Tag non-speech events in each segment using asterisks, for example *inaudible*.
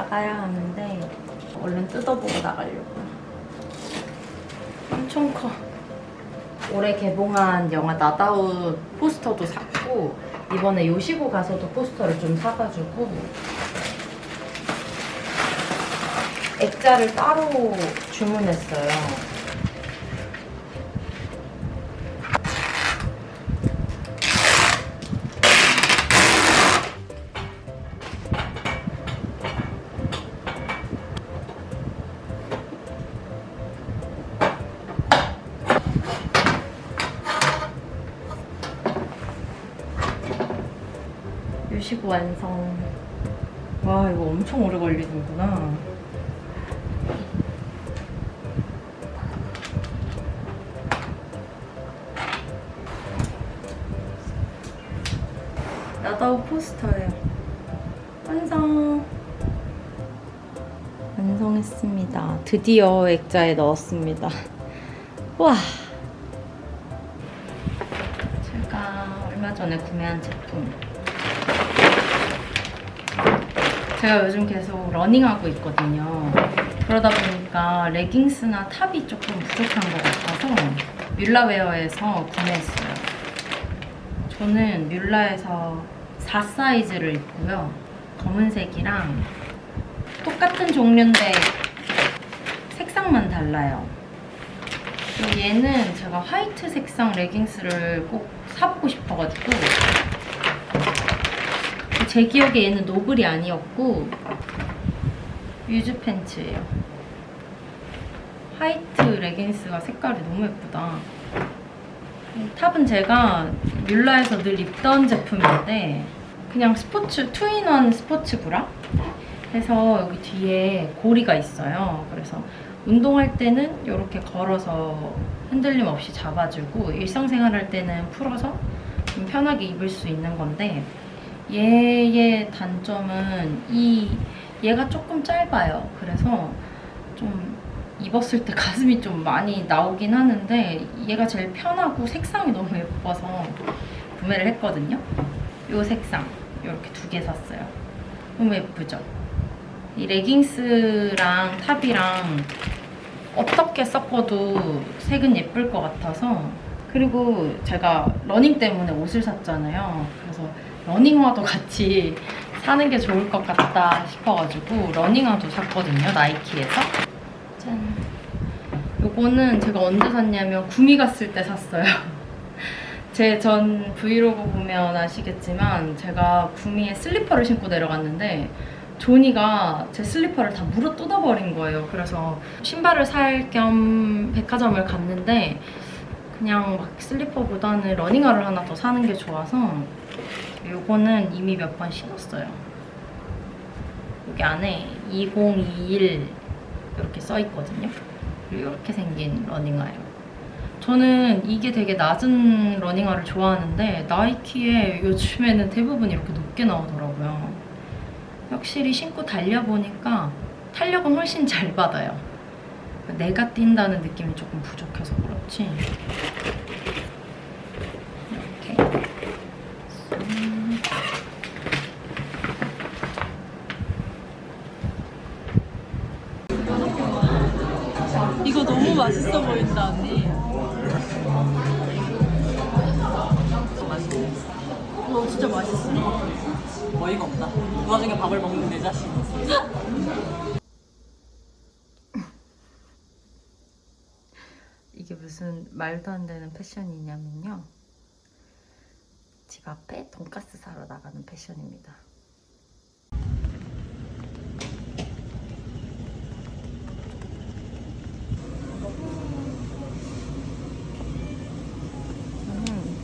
나가야 하는데 얼른 뜯어보고 나가려고요. 엄청 커. 올해 개봉한 영화 나다웃 포스터도 샀고 이번에 요시고 가서도 포스터를 좀 사가지고 액자를 따로 주문했어요. 요시고 완성. 와 이거 엄청 오래 걸리는구나. 나다우 포스터예요. 완성. 완성했습니다. 드디어 액자에 넣었습니다. *laughs* 와. 제가 얼마 전에 구매한 제품. 제가 요즘 계속 러닝하고 있거든요. 그러다 보니까 레깅스나 탑이 조금 부족한 것 같아서 뮬라웨어에서 구매했어요. 저는 뮬라에서 4 사이즈를 입고요. 검은색이랑 똑같은 종류인데 색상만 달라요. 얘는 제가 화이트 색상 레깅스를 꼭 사보고 싶어가지고 제 기억에 얘는 노블이 아니었고 유즈 팬츠예요. 화이트 레깅스가 색깔이 너무 예쁘다. 이 탑은 제가 뮬라에서 늘 입던 제품인데 그냥 스포츠 two in one 스포츠 브라 해서 여기 뒤에 고리가 있어요. 그래서 운동할 때는 이렇게 걸어서 흔들림 없이 잡아주고 일상생활 할 때는 풀어서 좀 편하게 입을 수 있는 건데 얘의 단점은 이 얘가 조금 짧아요. 그래서 좀 입었을 때 *laughs* 가슴이 좀 많이 나오긴 하는데 얘가 제일 편하고 색상이 너무 예뻐서 구매를 했거든요. 이 색상 이렇게 두 개 샀어요. 너무 예쁘죠? 이 레깅스랑 탑이랑 어떻게 섞어도 색은 예쁠 것 같아서 그리고 제가 러닝 때문에 옷을 샀잖아요. 그래서 러닝화도 같이 사는 게 좋을 것 같다 싶어가지고 러닝화도 샀거든요. 나이키에서. 짠. 요거는 제가 언제 샀냐면 구미 갔을 때 샀어요. *laughs* 제 전 브이로그 보면 아시겠지만 제가 구미에 슬리퍼를 신고 내려갔는데 조니가 제 슬리퍼를 다 물어 뜯어버린 거예요. 그래서 신발을 살 겸 백화점을 갔는데 그냥 막 슬리퍼보다는 러닝화를 하나 더 사는 게 좋아서 요거는 이미 몇 번 신었어요. 여기 안에 2021 이렇게 써있거든요. 이렇게 생긴 러닝화예요. 저는 이게 되게 낮은 러닝화를 좋아하는데 나이키에 요즘에는 대부분 이렇게 높게 나오더라고요. 확실히 신고 달려보니까 탄력은 훨씬 잘 받아요. 내가 뛴다는 느낌이 조금 부족해서 그렇지. 이렇게. 음. 이거 너무 맛있어 보인다 언니. 너 진짜 맛있어. 어이가 없다. 그 와중에 밥을 먹는 내 자신. *laughs* 이게 무슨 말도 안 되는 패션이냐면요. 집 앞에 돈가스 사러 나가는 패션입니다. 음,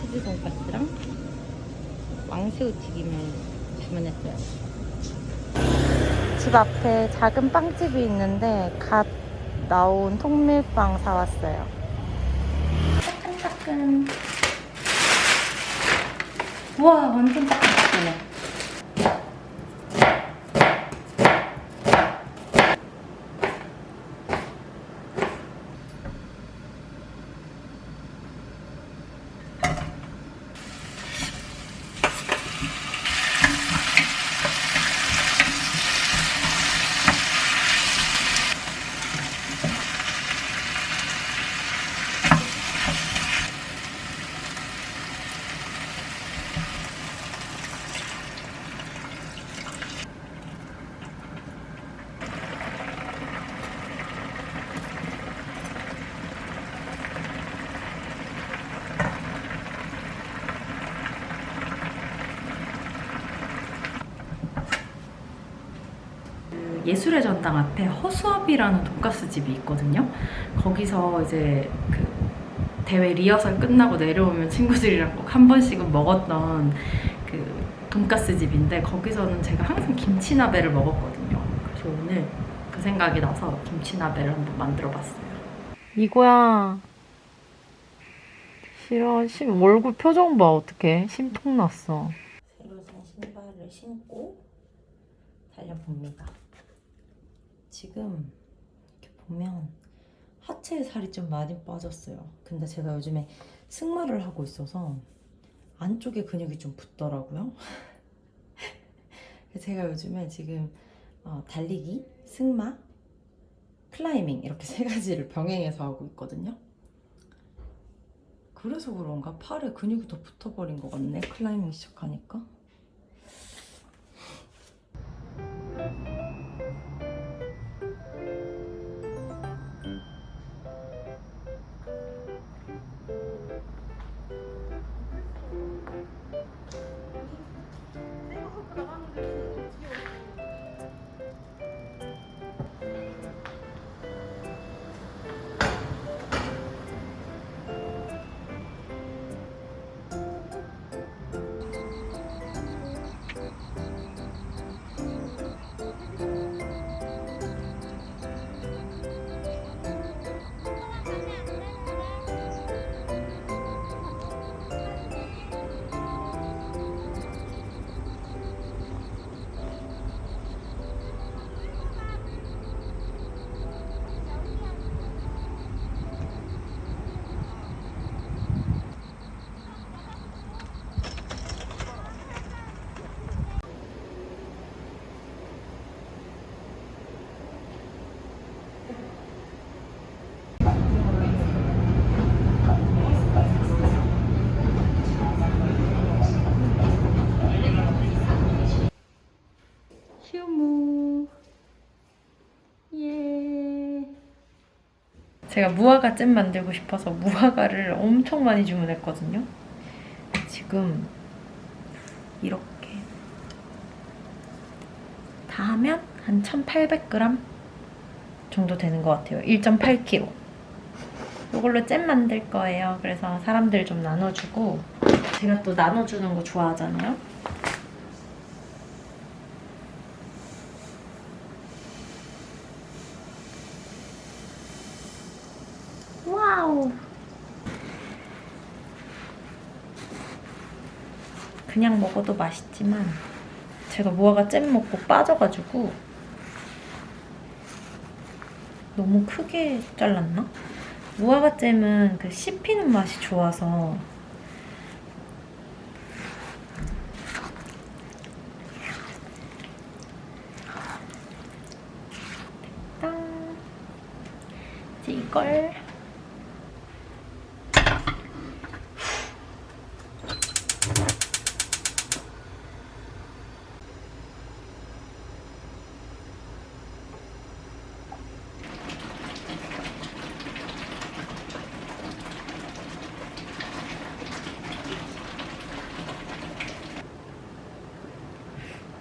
치즈 돈가스랑 왕 새우 튀김을 주문했어요. 집 앞에 작은 빵집이 있는데 갓 나온 통밀빵 사왔어요. 따끈따끈. 우와, 완전 따끈따끈해. 예술의 전당 앞에 허수아비라는 돈가스 집이 있거든요. 거기서 이제 그 대회 리허설 끝나고 내려오면 친구들이랑 꼭 한 번씩은 먹었던 그 돈가스 집인데 거기서는 제가 항상 김치나베를 먹었거든요. 그래서 오늘 그 생각이 나서 김치나베를 한번 만들어봤어요. 이거야. 싫어. 심, 얼굴 표정 봐. 어떡해. 심통 났어. 새로 산 신발을 신고 달려봅니다. 지금 이렇게 보면 하체에 살이 좀 많이 빠졌어요. 근데 제가 요즘에 승마를 하고 있어서 안쪽에 근육이 좀 붙더라고요. *laughs* 제가 요즘에 지금 어, 달리기, 승마, 클라이밍 이렇게 세 가지를 병행해서 하고 있거든요. 그래서 그런가 팔에 근육이 더 붙어버린 것 같네. 클라이밍 시작하니까. 휴무. 예. 제가 무화과 잼 만들고 싶어서 무화과를 엄청 많이 주문했거든요. 지금 이렇게 다 하면 한 1,800g 정도 되는 것 같아요. 1.8kg. 이걸로 잼 만들 거예요. 그래서 사람들 좀 나눠주고 제가 또 나눠주는 거 좋아하잖아요. 와우. 그냥 먹어도 맛있지만 제가 무화과 잼 먹고 빠져가지고 너무 크게 잘랐나? 무화과 잼은 그 씹히는 맛이 좋아서 됐다. 이제 이걸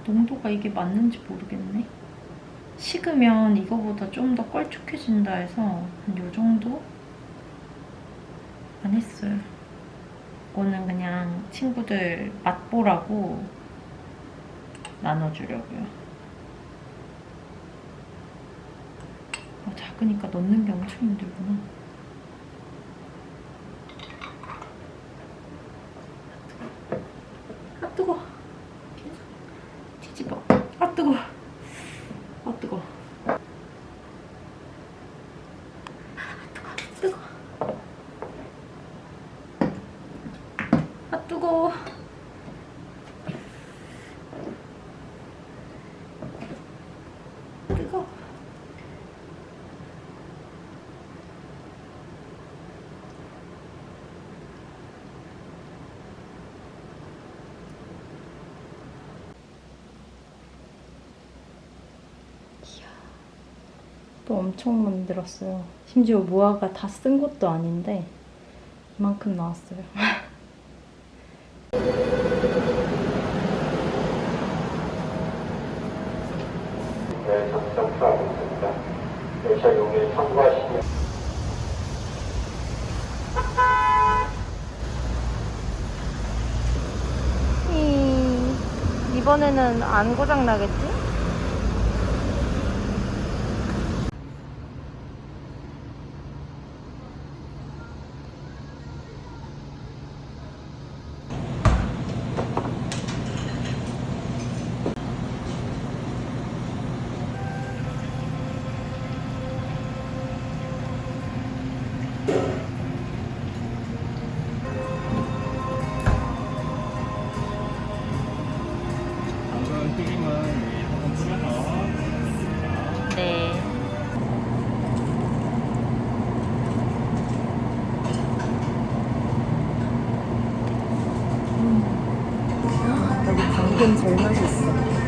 농도가 이게 맞는지 모르겠네. 식으면 이거보다 좀더 걸쭉해진다 해서 한 요 정도? 안 했어요. 이거는 그냥 친구들 맛보라고 나눠주려고요. 아, 작으니까 넣는 게 엄청 힘들구나. 아 뜨거. 뒤집어. 아 뜨거. 아 뜨거. 뜨거. 아 뜨거. 뜨거. 또 엄청 만들었어요. 심지어 무화과 다쓴 것도 아닌데 이만큼 나왔어요. 열차 용에 참고하시면 이번에는 안 고장 나겠지? 당근 제일 맛있어.